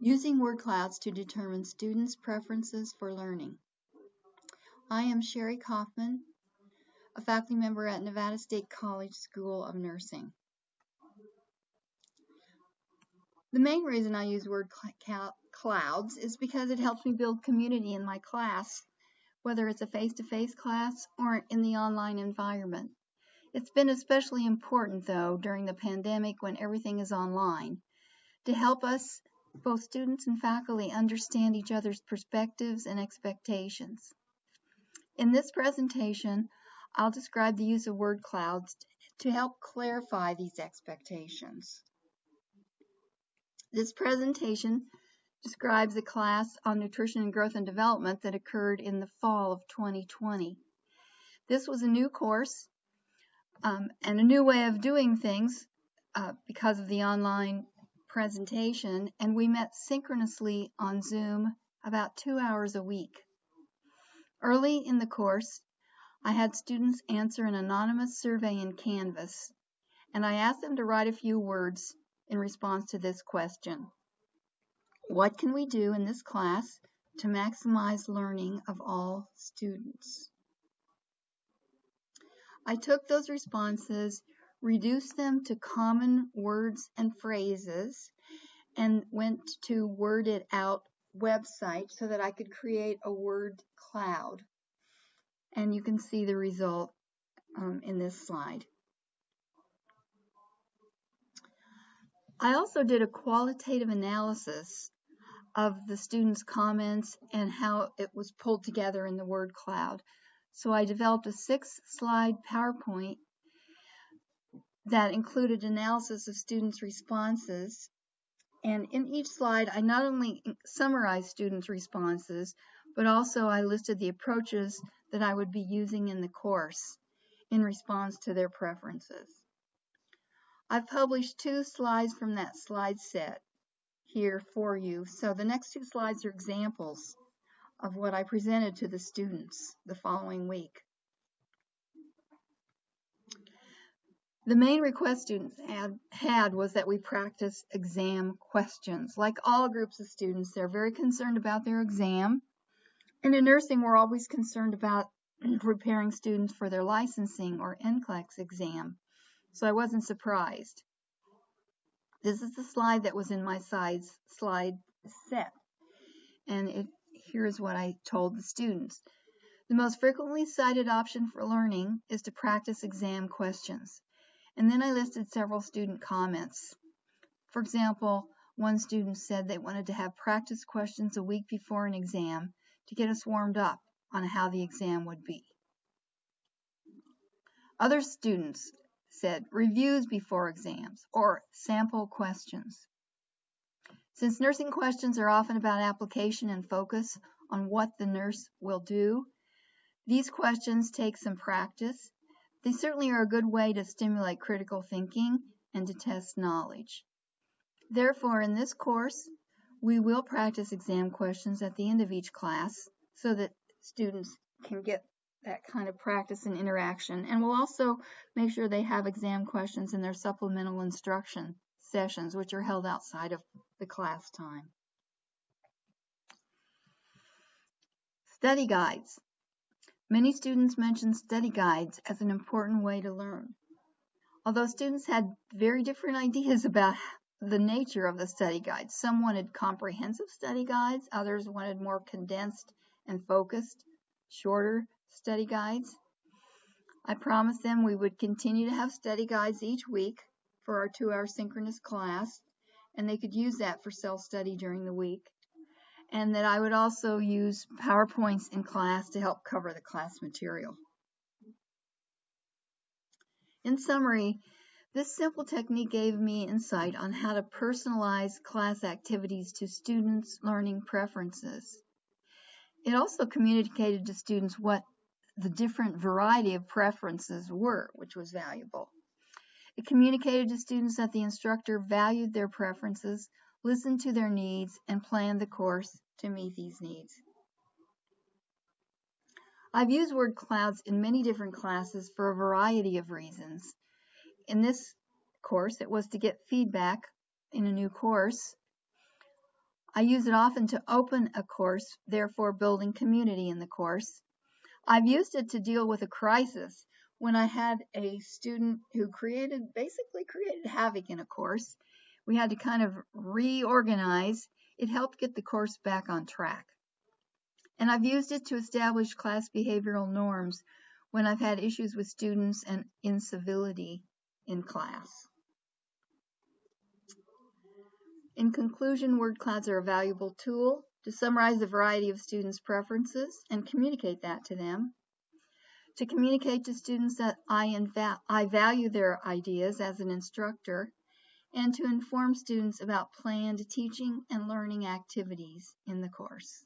Using word clouds to determine students' preferences for learning. I am Sherry Kaufman, a faculty member at Nevada State College School of Nursing. The main reason I use word cl clouds is because it helps me build community in my class, whether it's a face-to-face -face class or in the online environment. It's been especially important, though, during the pandemic when everything is online, to help us both students and faculty understand each other's perspectives and expectations. In this presentation, I'll describe the use of word clouds to help clarify these expectations. This presentation describes a class on nutrition and growth and development that occurred in the fall of 2020. This was a new course um, and a new way of doing things uh, because of the online presentation, and we met synchronously on Zoom about two hours a week. Early in the course, I had students answer an anonymous survey in Canvas, and I asked them to write a few words in response to this question. What can we do in this class to maximize learning of all students? I took those responses reduced them to common words and phrases, and went to Word It Out website so that I could create a word cloud. And you can see the result um, in this slide. I also did a qualitative analysis of the students' comments and how it was pulled together in the word cloud. So I developed a six slide PowerPoint that included analysis of students' responses. And in each slide, I not only summarized students' responses, but also I listed the approaches that I would be using in the course in response to their preferences. I've published two slides from that slide set here for you. So the next two slides are examples of what I presented to the students the following week. The main request students had, had was that we practice exam questions. Like all groups of students, they're very concerned about their exam. And in nursing, we're always concerned about preparing students for their licensing or NCLEX exam. So I wasn't surprised. This is the slide that was in my sides slide set. And it, here's what I told the students. The most frequently cited option for learning is to practice exam questions. And then I listed several student comments. For example, one student said they wanted to have practice questions a week before an exam to get us warmed up on how the exam would be. Other students said reviews before exams or sample questions. Since nursing questions are often about application and focus on what the nurse will do, these questions take some practice they certainly are a good way to stimulate critical thinking and to test knowledge. Therefore, in this course, we will practice exam questions at the end of each class so that students can get that kind of practice and interaction. And we'll also make sure they have exam questions in their supplemental instruction sessions, which are held outside of the class time. Study guides. Many students mention study guides as an important way to learn. Although students had very different ideas about the nature of the study guides. Some wanted comprehensive study guides, others wanted more condensed and focused, shorter study guides. I promised them we would continue to have study guides each week for our two-hour synchronous class, and they could use that for self-study during the week and that I would also use PowerPoints in class to help cover the class material. In summary, this simple technique gave me insight on how to personalize class activities to students' learning preferences. It also communicated to students what the different variety of preferences were, which was valuable. It communicated to students that the instructor valued their preferences listen to their needs, and plan the course to meet these needs. I've used word clouds in many different classes for a variety of reasons. In this course, it was to get feedback in a new course I use it often to open a course, therefore building community in the course. I've used it to deal with a crisis when I had a student who created, basically created havoc in a course. We had to kind of reorganize. It helped get the course back on track. And I've used it to establish class behavioral norms when I've had issues with students and incivility in class. In conclusion, word clouds are a valuable tool to summarize the variety of students' preferences and communicate that to them. To communicate to students that I, I value their ideas as an instructor and to inform students about planned teaching and learning activities in the course.